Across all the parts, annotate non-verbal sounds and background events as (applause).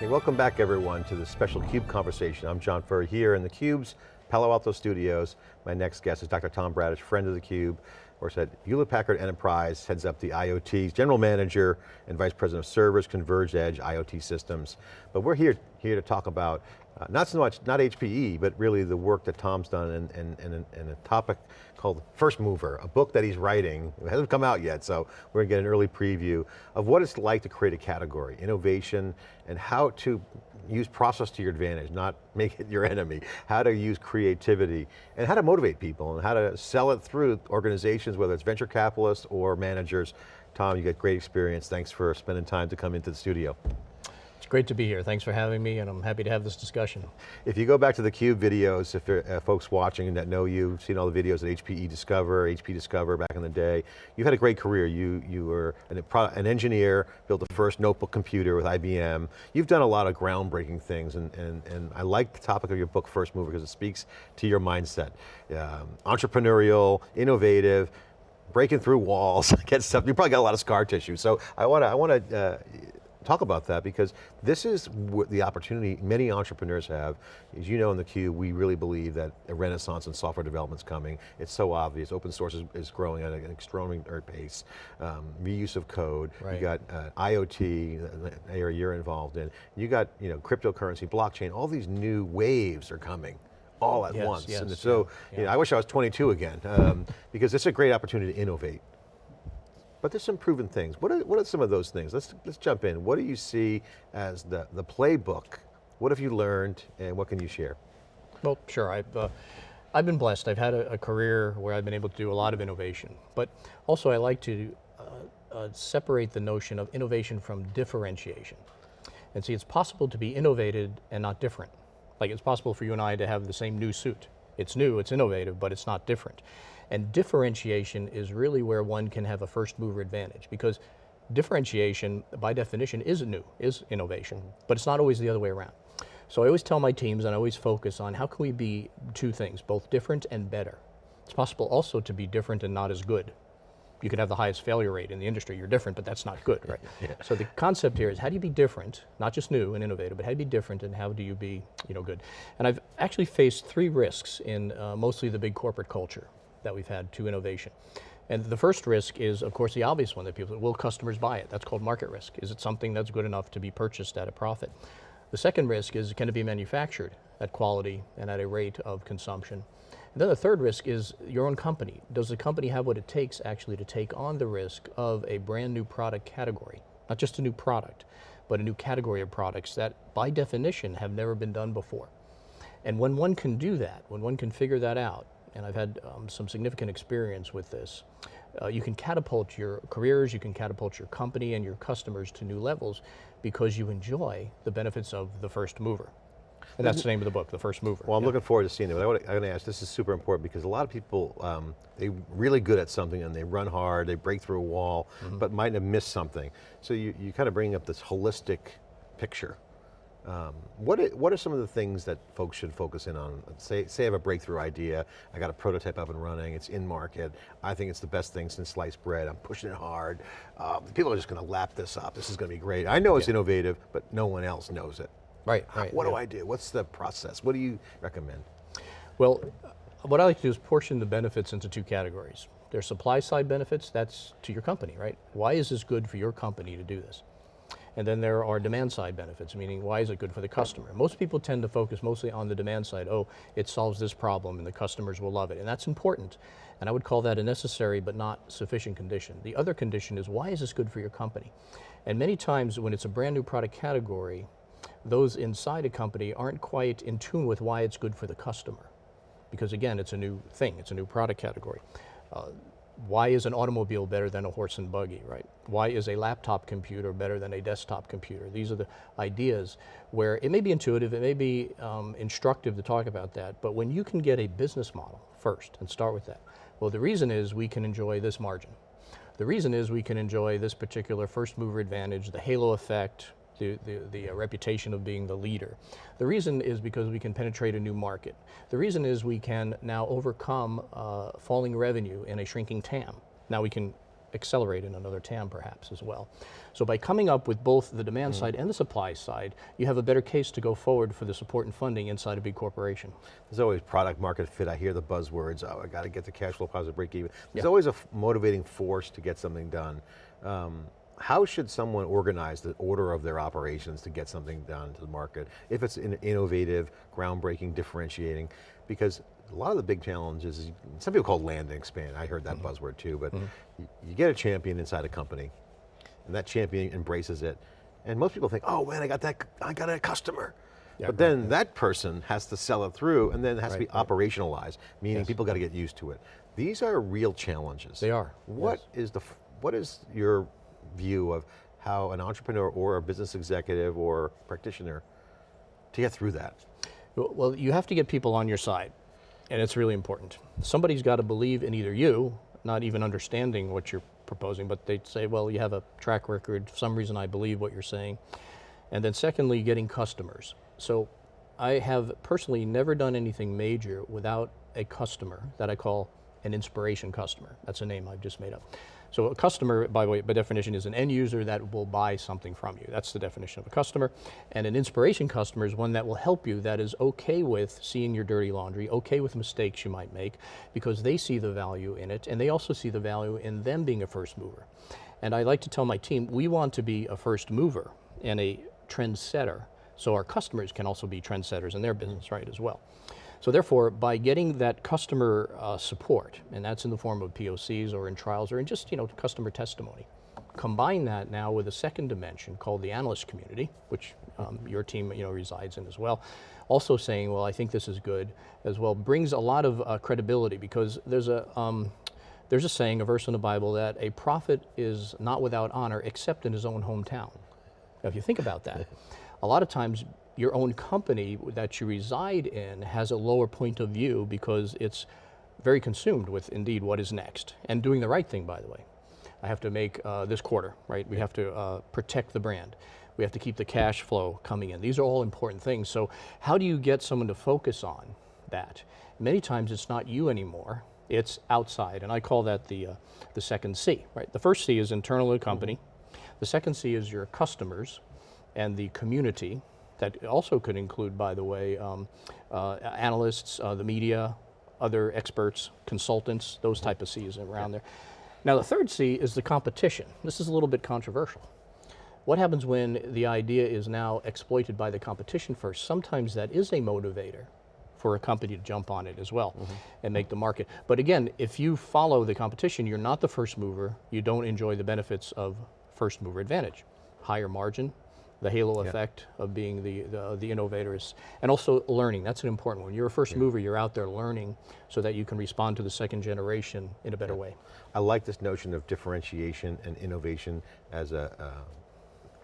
Hey, welcome back everyone to this special CUBE conversation. I'm John Furrier here in the CUBE's Palo Alto studios. My next guest is Dr. Tom Bradicich, friend of the CUBE, works at Hewlett Packard Enterprise, heads up the IoT, general manager and vice president of servers, converged edge, IoT systems. But we're here, here to talk about uh, not so much, not HPE, but really the work that Tom's done and, and, and, and, a topic called First Mover, a book that he's writing. It hasn't come out yet, so we're going to get an early preview of what it's like to create a category, innovation, and how to use process to your advantage, not (laughs) make it your enemy. How to use creativity, and how to motivate people, and how to sell it through organizations, whether it's venture capitalists or managers. Tom, you got great experience. Thanks for spending time to come into the studio. Great to be here. Thanks for having me, and I'm happy to have this discussion. If you go back to the CUBE videos, if uh, folks watching that know you, seen all the videos at HPE Discover, HP Discover back in the day, you've had a great career. You, you were an, an engineer, built the first notebook computer with IBM. You've done a lot of groundbreaking things, and, and, and I like the topic of your book, First Mover, because it speaks to your mindset. Um, entrepreneurial, innovative, breaking through walls, (laughs) get stuff. You probably got a lot of scar tissue. So I want to, I want to uh, talk about that because this is the opportunity many entrepreneurs have. As you know in the Cube, we really believe that a renaissance in software development is coming. It's so obvious. Open source is, is growing at an extraordinary pace. Um, reuse of code. Right. You got uh, IoT, the area you're involved in. You got you know cryptocurrency, blockchain, all these new waves are coming all at yes, once. Yes, and so, yeah. you know, I wish I was 22 again, um, because it's a great opportunity to innovate. But there's some proven things. What are, what are some of those things? Let's, let's jump in. What do you see as the, the playbook? What have you learned and what can you share? Well, sure. I've, uh, I've been blessed. I've had a, a, career where I've been able to do a lot of innovation. But also I like to uh, uh, separate the notion of innovation from differentiation. And see, it's possible to be innovated and not different. Like it's possible for you and I to have the same new suit. It's new, it's innovative, but it's not different. And differentiation is really where one can have a first mover advantage because differentiation, by definition, is new, is innovation, but it's not always the other way around. So I always tell my teams and I always focus on how can we be two things, both different and better. It's possible also to be different and not as good. You could have the highest failure rate in the industry, you're different, but that's not good, right? (laughs) yeah. So the concept here is how do you be different, not just new and innovative, but how do you be different and how do you be you know, good? And I've actually faced three risks in uh, mostly the big corporate culture that we've had to innovation. And the first risk is, of course, the obvious one that people, will customers buy it? That's called market risk. Is it something that's good enough to be purchased at a profit? The second risk is, can it be manufactured at quality and at a rate of consumption? And then the third risk is your own company. Does the company have what it takes actually to take on the risk of a brand new product category? Not just a new product, but a new category of products that by definition have never been done before. And when one can do that, when one can figure that out, and I've had um, some significant experience with this. Uh, you can catapult your careers, you can catapult your company and your customers to new levels because you enjoy the benefits of the first mover. And that's the name of the book, The First Mover. Well, I'm yeah. looking forward to seeing it, but I want to ask, this is super important because a lot of people, um, they're really good at something and they run hard, they break through a wall, mm -hmm. but might have missed something. So you, you kind of bring up this holistic picture um, what, are, what are some of the things that folks should focus in on? Say, say I have a breakthrough idea, I got a prototype up and running, it's in market, I think it's the best thing since sliced bread, I'm pushing it hard, um, people are just going to lap this up, this is going to be great. I know it's yeah. innovative, but no one else knows it. Right, right. What yeah. do I do? What's the process? What do you recommend? Well, what I like to do is portion the benefits into two categories. There's supply side benefits, that's to your company, right? Why is this good for your company to do this? And then there are demand side benefits, meaning why is it good for the customer? Most people tend to focus mostly on the demand side. Oh, it solves this problem and the customers will love it. And that's important. And I would call that a necessary but not sufficient condition. The other condition is why is this good for your company? And many times when it's a brand new product category, those inside a company aren't quite in tune with why it's good for the customer. Because again, it's a new thing, it's a new product category. Uh, why is an automobile better than a horse and buggy, right? Why is a laptop computer better than a desktop computer? These are the ideas where it may be intuitive, it may be um, instructive to talk about that, but when you can get a business model first and start with that, well, the reason is we can enjoy this margin. The reason is we can enjoy this particular first mover advantage, the halo effect, the, the, the uh, reputation of being the leader. The reason is because we can penetrate a new market. The reason is we can now overcome uh, falling revenue in a shrinking TAM. Now we can accelerate in another TAM perhaps as well. So by coming up with both the demand side and the supply side, you have a better case to go forward for the support and funding inside a big corporation. There's always product market fit. I hear the buzzwords, oh, I got to get the cash flow positive break even. There's always a motivating force to get something done. Um, how should someone organize the order of their operations to get something done to the market? If it's in innovative, groundbreaking, differentiating, because a lot of the big challenges, is, some people call it land and expand. I heard that Mm-hmm. buzzword too, but you, you get a champion inside a company, and that champion embraces it. And most people think, oh man, I got that, I got a customer. Yeah, but then that person has to sell it through and then it has Right, to be operationalized, meaning Yes. people got to get used to it. These are real challenges. They are, What is the, what is your view of how an entrepreneur or a business executive or practitioner to get through that? Well, you have to get people on your side, and it's really important. Somebody's got to believe in either you, not even understanding what you're proposing, but they'd say, well, you have a track record, for some reason I believe what you're saying. And then secondly, getting customers. So I have personally never done anything major without a customer that I call an inspiration customer. That's a name I've just made up. So a customer, by way, by definition, is an end user that will buy something from you. That's the definition of a customer. And an inspiration customer is one that will help you, that is okay with seeing your dirty laundry, okay with mistakes you might make, because they see the value in it, and they also see the value in them being a first mover. And I like to tell my team, we want to be a first mover and a trendsetter, so our customers can also be trendsetters in their business, right, as well. So therefore, by getting that customer uh, support, and that's in the form of POCs or in trials or in just you know customer testimony, combine that now with a second dimension called the analyst community, which um, your team you know resides in as well. Also saying, well, I think this is good as well, brings a lot of uh, credibility because there's a um, there's a saying, a verse in the Bible that a prophet is not without honor except in his own hometown. Now, if you think about that, a lot of times your own company that you reside in has a lower point of view because it's very consumed with indeed what is next and doing the right thing, by the way. I have to make uh, this quarter, right? We have to uh, protect the brand. We have to keep the cash flow coming in. These are all important things. So, how do you get someone to focus on that? Many times it's not you anymore, it's outside, and I call that the, uh, the second C, right? The first C is internal to the company, the second C is your customers and the community. That also could include, by the way, um, uh, analysts, uh, the media, other experts, consultants, those type of C's around there. Now the third C is the competition. This is a little bit controversial. What happens when the idea is now exploited by the competition first? Sometimes that is a motivator for a company to jump on it as well and make the market. But again, if you follow the competition, you're not the first mover, you don't enjoy the benefits of first mover advantage. Higher margin, the halo effect of being the, the, the innovators, and also learning, that's an important one. You're a first mover, you're out there learning so that you can respond to the second generation in a better way. I like this notion of differentiation and innovation as a, uh,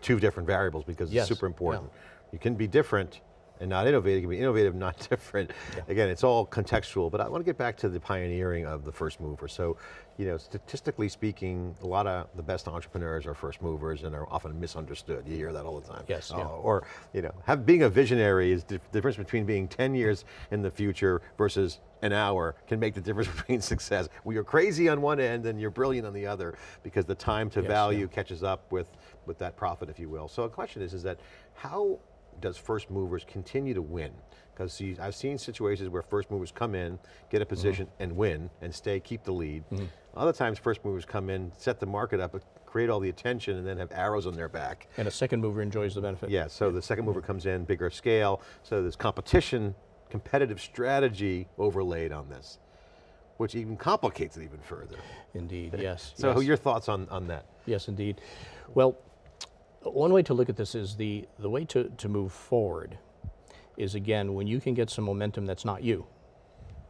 two different variables because Yes, it's super important. You can be different and not innovative, you can be innovative, (laughs) not different. Again, it's all contextual, but I want to get back to the pioneering of the first mover. So, you know, statistically speaking, a lot of the best entrepreneurs are first movers and are often misunderstood. You hear that all the time. Yes, Oh, yeah. Uh, or, you know, have, being a visionary is the difference between being 10 years in the future versus an hour can make the difference (laughs) between success. Well, you're crazy on one end and you're brilliant on the other because the time to Yes, value catches up with, with that profit, if you will. So the question is, is that how does first movers continue to win? Because I've seen situations where first movers come in, get a mm-hmm. position and win and stay, keep the lead. Mm-hmm. Other times first movers come in, set the market up, create all the attention and then have arrows on their back. And a second mover enjoys the benefit. Yeah, so the second mover comes in, bigger scale, so there's competition, competitive strategy overlaid on this, which even complicates it even further. Indeed, yes. So yes. your thoughts on, on that? Yes, indeed. Well, one way to look at this is the, the way to, to move forward is again, when you can get some momentum that's not you.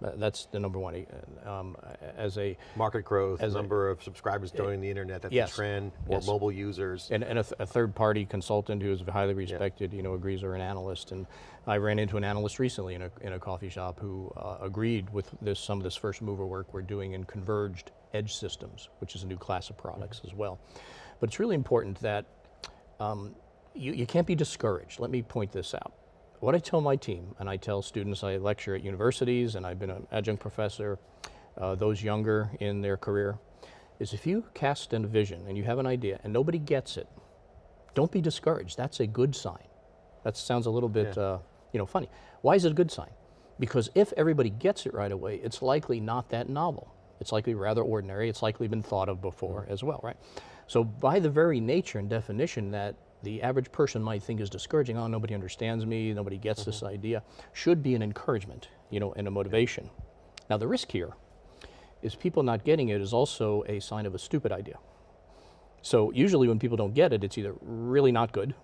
Tha- That's the number one. uh, Um, as a, Market growth, As a- number of subscribers joining the internet, that's yes, a trend, more yes. mobile users. and, and a, th- a third party consultant who is highly respected, you know, agrees or an analyst. And I ran into an analyst recently in a, in a coffee shop who uh, agreed with this, some of this first mover work we're doing in converged edge systems, which is a new class of products as well. But it's really important that um, you, you can't be discouraged. Let me point this out. What I tell my team, and I tell students, I lecture at universities, and I've been an adjunct professor, uh, those younger in their career, is if you cast a vision and you have an idea and nobody gets it, don't be discouraged. That's a good sign. That sounds a little bit, uh, you know, funny. Why is it a good sign? Because if everybody gets it right away, it's likely not that novel. It's likely rather ordinary. It's likely been thought of before as well, right? So by the very nature and definition that the average person might think is discouraging, oh, nobody understands me, nobody gets this idea, should be an encouragement, you know, and a motivation. Now the risk here is people not getting it is also a sign of a stupid idea. So usually when people don't get it, it's either really not good,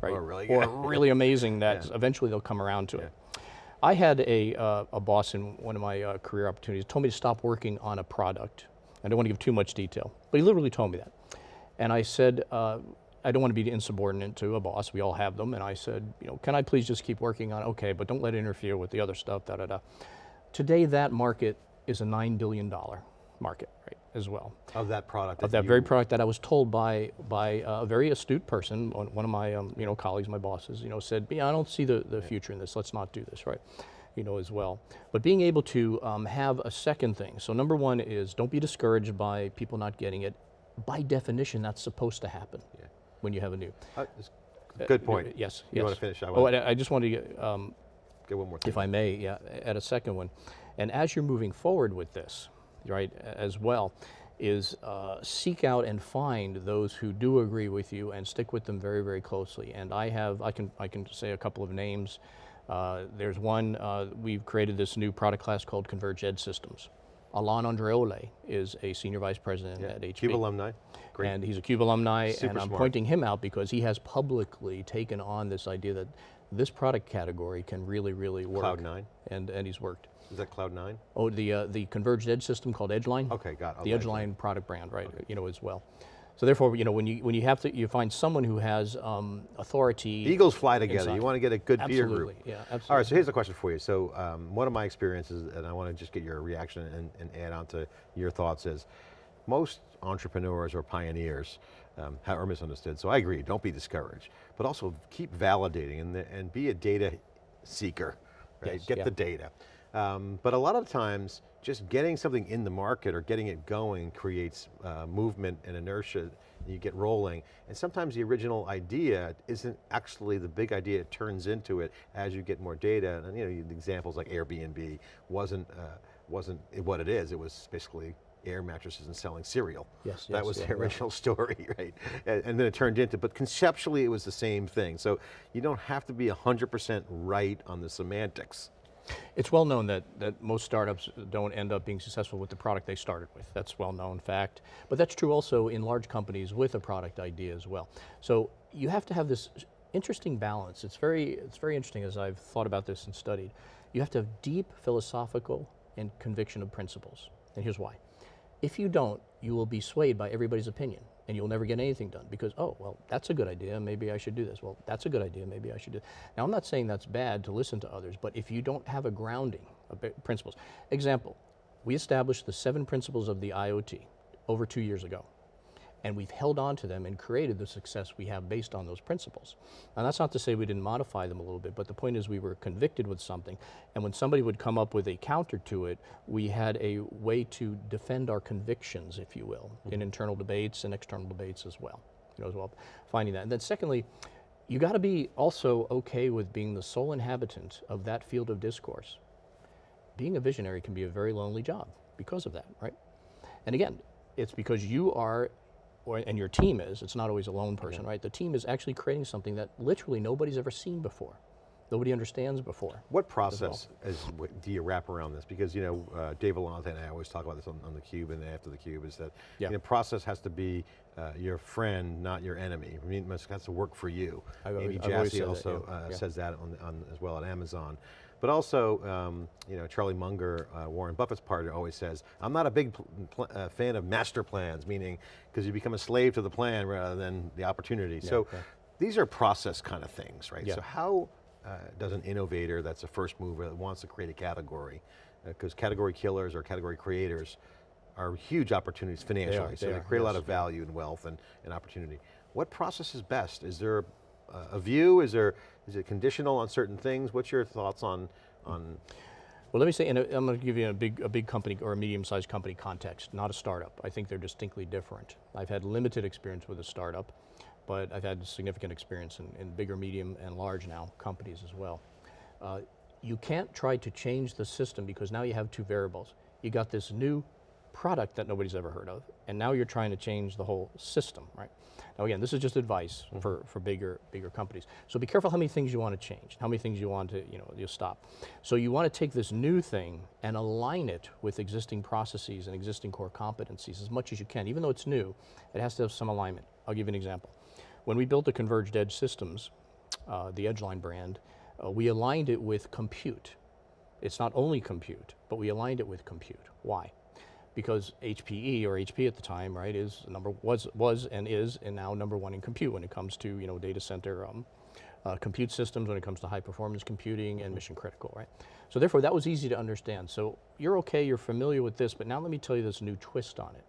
right? Or really or (laughs) really amazing that eventually they'll come around to it. I had a, uh, a boss in one of my uh, career opportunities told me to stop working on a product. I don't want to give too much detail, but he literally told me that. And I said, uh, I don't want to be insubordinate to a boss. We all have them. And I said, you know, can I please just keep working on? Okay, but don't let it interfere with the other stuff, da da da. Today, that market is a $9 billion market, right, as well Of that product. of that very product that I was told by by uh, a very astute person, one one of my um, you know colleagues, my bosses, you know, said, "Yeah, I don't see the, the future in this. Let's not do this, right?" You know, as well. But being able to um, have a second thing. So number one is don't be discouraged by people not getting it. By definition, that's supposed to happen Yeah. when you have a new. Uh, Good point. Yes. You yes. want to finish? I Oh, want I I just wanted to get, um, get one more thing. if I may, yeah, add a second one. And as you're moving forward with this, right, as well, is uh, seek out and find those who do agree with you and stick with them very, very closely. And I have, I can, I can say a couple of names. Uh, there's one, uh, we've created this new product class called Converged Edge Systems. Alain Andreoli is a senior vice president at HP. CUBE alumni. Great. And he's a CUBE alumni, Super and I'm smart. pointing him out because he has publicly taken on this idea that this product category can really, really work. Cloud nine. And, and he's worked. Is that Cloud nine? Oh, the, uh, the converged edge system called Edgeline? Okay, got it. The Okay, Edgeline product brand, right, you know, as well. So therefore, you know, when you, when you have to, you find someone who has um, authority. Eagles fly together. Inside. You want to get a good peer Absolutely, group. yeah, All right, so here's a question for you. So um, one of my experiences, and I want to just get your reaction and, and add on to your thoughts is, most entrepreneurs or pioneers um, are misunderstood. So I agree, don't be discouraged, but also keep validating and, the, and be a data seeker, right? Yes, Get yeah. the data. Um, but a lot of times, just getting something in the market or getting it going creates uh, movement and inertia, and you get rolling. And sometimes the original idea isn't actually the big idea, it turns into it as you get more data. And you know, examples like Airbnb wasn't, uh, wasn't what it is, it was basically air mattresses and selling cereal. Yes, That yes, was yeah, the yeah. original (laughs) story, right? And, and then it turned into, but conceptually it was the same thing. So you don't have to be 100% right on the semantics. It's well known that, that most startups don't end up being successful with the product they started with. That's well known fact. But that's true also in large companies with a product idea as well. So you have to have this interesting balance. It's very, it's very interesting as I've thought about this and studied. You have to have deep philosophical and conviction of principles. And here's why. If you don't, you will be swayed by everybody's opinion and you'll never get anything done because, oh, well, that's a good idea, maybe I should do this. Well, that's a good idea, maybe I should do Now, I'm not saying that's bad to listen to others, but if you don't have a grounding of principles. Example, we established the seven principles of the IoT over two years ago and we've held on to them and created the success we have based on those principles. And that's not to say we didn't modify them a little bit, but the point is we were convicted with something, and when somebody would come up with a counter to it, we had a way to defend our convictions, if you will, in mm-hmm. internal debates and external debates as well. You know, as well, finding that. And then secondly, you got to be also okay with being the sole inhabitant of that field of discourse. Being a visionary can be a very lonely job because of that, right? And again, it's because you are, or, and your team is, it's not always a lone person, right? The team is actually creating something that literally nobody's ever seen before. Nobody understands before. What process is, do you wrap around this? Because you know, uh, Dave Vellante and I always talk about this on, on the Cube and after the Cube is that Yeah. you know, process has to be uh, your friend, not your enemy. I mean, it must- has to work for you. I've Jassy said that, also yeah, uh, yeah. says that on, on as well at Amazon. But also, um, you know, Charlie Munger, uh, Warren Buffett's partner, always says, "I'm not a big uh, fan of master plans," meaning because you become a slave to the plan rather than the opportunity. so, yeah. these are process kind of things, right? Yeah. So how uh, does an innovator that's a first mover that wants to create a category, because category killers or category creators are huge opportunities financially, so they they are, create a lot yes. of value and wealth and, and opportunity. What process is best? Is there a, a view? Is there is it conditional on certain things? What's your thoughts on on Well, let me say, and uh, I'm going to give you a big, a big company or a medium-sized company context, not a startup. I think they're distinctly different. I've had limited experience with a startup, but I've had significant experience in, in bigger, medium, and large now companies as well. Uh, you can't try to change the system because now you have two variables. You got this new product that nobody's ever heard of, and now you're trying to change the whole system, right? Now again, this is just advice Mm-hmm. for, for bigger, bigger companies. So be careful how many things you want to change, how many things you want to, you know, you stop. So you want to take this new thing and align it with existing processes and existing core competencies as much as you can. Even though it's new, it has to have some alignment. I'll give you an example. When we built the Converged Edge systems, uh, the Edgeline brand, uh, we aligned it with compute. It's not only compute, but we aligned it with compute. Why? Because HPE or HP at the time, right, is number was was and is and now number one in compute when it comes to you know data center um, uh, compute systems, when it comes to high performance computing and mission critical, right? So therefore, that was easy to understand. So you're okay, you're familiar with this, but now let me tell you this new twist on it.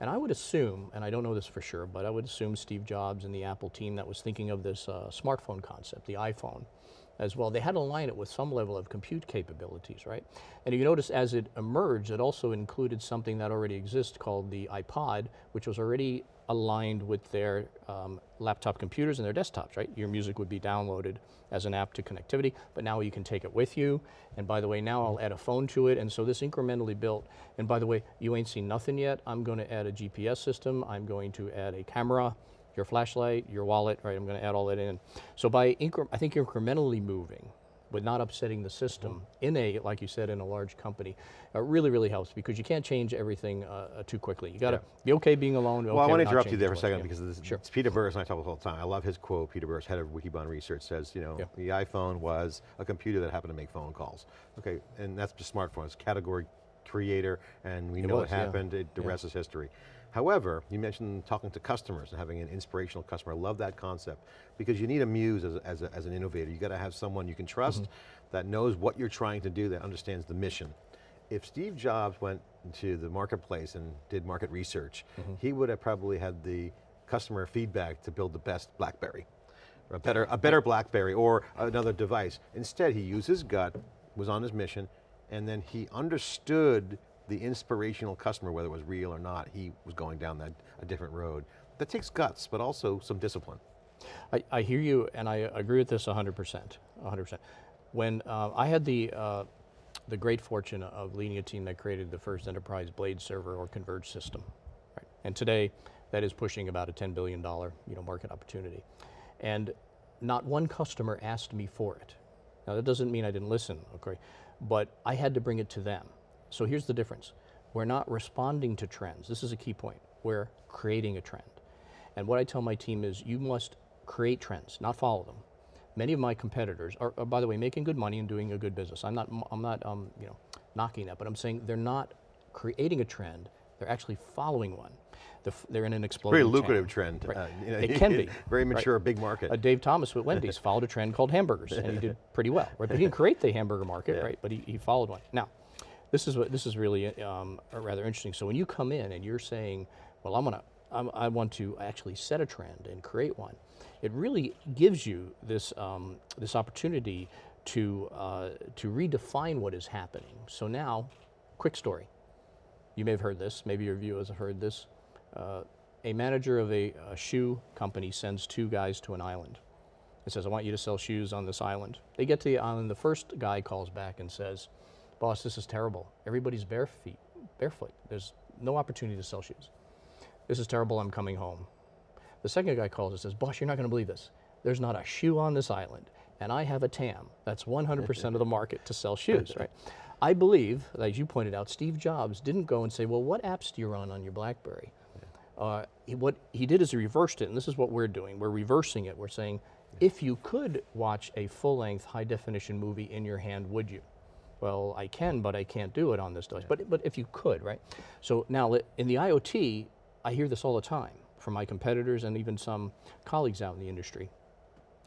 And I would assume, and I don't know this for sure, but I would assume Steve Jobs and the Apple team that was thinking of this uh, smartphone concept, the iPhone, as well, they had to align it with some level of compute capabilities, right? And you notice as it emerged, it also included something that already exists called the iPod, which was already aligned with their um, laptop computers and their desktops, right? Your music would be downloaded as an app to connectivity, but now you can take it with you. And by the way, now I'll add a phone to it. And so this incrementally built. And by the way, you ain't seen nothing yet. I'm going to add a GPS system. I'm going to add a camera, your flashlight, your wallet, right? I'm going to add all that in. So by, I think incrementally moving, but not upsetting the system in a, like you said, in a large company, uh, really, really helps because you can't change everything uh, uh, too quickly. You got to be okay being alone. Well, I want to interrupt you there for a second Yeah. because this, Sure. it's Peter Burris and I talk about it all the time. I love his quote. Peter Burris, head of Wikibon Research, says, you know, Yeah. the iPhone was a computer that happened to make phone calls. Okay, and that's the smartphone. It's category creator, and we know was, what yeah. happened. It, the Yeah. rest is history. However, you mentioned talking to customers and having an inspirational customer. I love that concept because you need a muse as, as, a, as an innovator. You got to have someone you can trust Mm-hmm. that knows what you're trying to do, that understands the mission. If Steve Jobs went to the marketplace and did market research, Mm-hmm. he would have probably had the customer feedback to build the best BlackBerry, a better, a better BlackBerry or another device. Instead, he used his gut, was on his mission, and then he understood the inspirational customer, whether it was real or not, he was going down that, a different road. That takes guts, but also some discipline. I, I hear you, and I agree with this 100%. 100%. When uh, I had the uh, the great fortune of leading a team that created the first enterprise blade server or converged system, right? And today, that is pushing about a 10 billion dollar you know market opportunity, and not one customer asked me for it. Now that doesn't mean I didn't listen, okay, but I had to bring it to them. So here's the difference: we're not responding to trends. This is a key point. We're creating a trend. And what I tell my team is you must create trends, not follow them. Many of my competitors are, are, by the way, making good money and doing a good business. I'm not, I'm not um, you know, knocking that, but I'm saying they're not creating a trend, they're actually following one. They're, f- they're in an exploding Very lucrative trend. Right. uh, you know, It (laughs) can be, Very right. mature, big market. Uh, Dave Thomas with Wendy's (laughs) followed a trend called hamburgers, and he did pretty well. Right? But he didn't create the hamburger market, (laughs) right? But he, he followed one. Now, this is what this is really um, rather interesting. So when you come in and you're saying, "Well, I'm gonna, I'm, I want to actually set a trend and create one," it really gives you this um, this opportunity to uh, to redefine what is happening. So now, quick story. You may have heard this. Maybe your viewers have heard this. Uh, a manager of a, a shoe company sends two guys to an island. He says, I want you to sell shoes on this island. They get to the island. The first guy calls back and says, Boss, this is terrible. Everybody's bare feet, barefoot. There's no opportunity to sell shoes. This is terrible. I'm coming home. The second guy calls and says, Boss, you're not going to believe this. There's not a shoe on this island, and I have a TAM. That's 100% of the market to sell shoes, (laughs) right? I believe, as you pointed out, Steve Jobs didn't go and say, Well, what apps do you run on your Blackberry? Uh, he, what he did is he reversed it, and this is what we're doing. We're reversing it. We're saying, if you could watch a full-length, high-definition movie in your hand, would you? Well, I can, but I can't do it on this device. But but if you could, right? So now in the IoT, I hear this all the time from my competitors and even some colleagues out in the industry.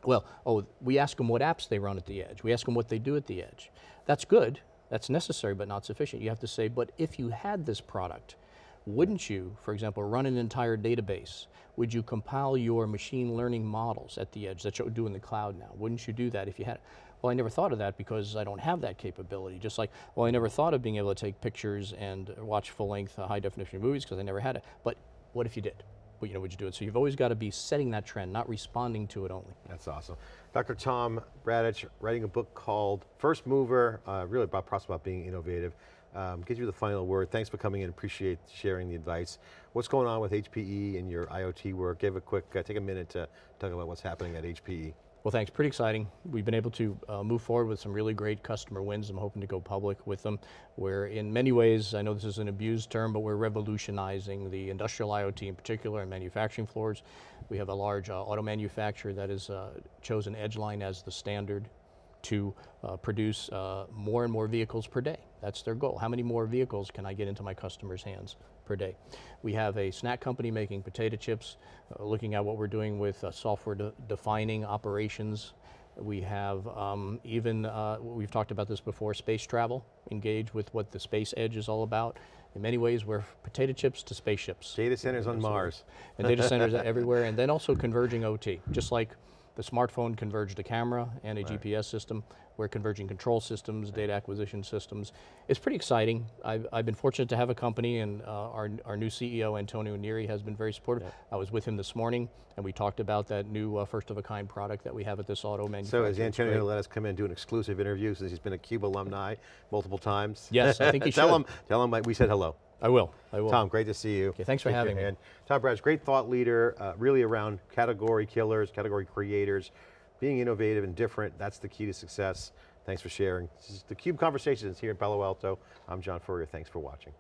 Well, oh, we ask them what apps they run at the edge. We ask them what they do at the edge. That's good. That's necessary, but not sufficient. You have to say, but if you had this product, wouldn't you, for example, run an entire database? Would you compile your machine learning models at the edge that you do in the cloud now? Wouldn't you do that if you had well, I never thought of that because I don't have that capability. Just like, well, I never thought of being able to take pictures and watch full length, uh, high definition movies because I never had it. But what if you did? Well, you know, would you do it? So you've always got to be setting that trend, not responding to it only. That's awesome. Dr. Tom Bradicich, writing a book called First Mover, uh, really about about being innovative. Um, gives you the final word. Thanks for coming in, appreciate sharing the advice. What's going on with HPE and your IoT work? Give a quick, uh, take a minute to talk about what's happening at. HPE. Well, thanks. Pretty exciting. We've been able to uh, move forward with some really great customer wins. I'm hoping to go public with them. Where, in many ways, I know this is an abused term, but we're revolutionizing the industrial IoT in particular and manufacturing floors. We have a large uh, auto manufacturer that has uh, chosen Edgeline as the standard to uh, produce uh, more and more vehicles per day. That's their goal. How many more vehicles can I get into my customers' hands per day? We have a snack company making potato chips, uh, looking at what we're doing with uh, software de defining operations. We have um, even, uh, we've talked about this before, space travel, engage with what the space edge is all about. In many ways, we're potato chips to spaceships Data centers on Mars. and data centers everywhere, and then also converging OT, just like the smartphone converged a camera and a GPS system, we're converging control systems, data acquisition systems. It's pretty exciting. I've, I've been fortunate to have a company, and uh, our, our new CEO, Antonio Neri, has been very supportive. I was with him this morning, and we talked about that new uh, first-of-a-kind product that we have at this auto So manufacturer. is Antonio going to let us come in and do an exclusive interview since he's been a CUBE alumni multiple times? Yes, I think he (laughs) tell should. Him, tell him we said hello. I will, I will. Tom, great to see you. Okay, thanks for your having me. hand. Tom Bradicich, great thought leader, uh, really around category killers, category creators, being innovative and different, that's the key to success. Thanks for sharing. This is the CUBE Conversations here in Palo Alto. I'm John Furrier, thanks for watching.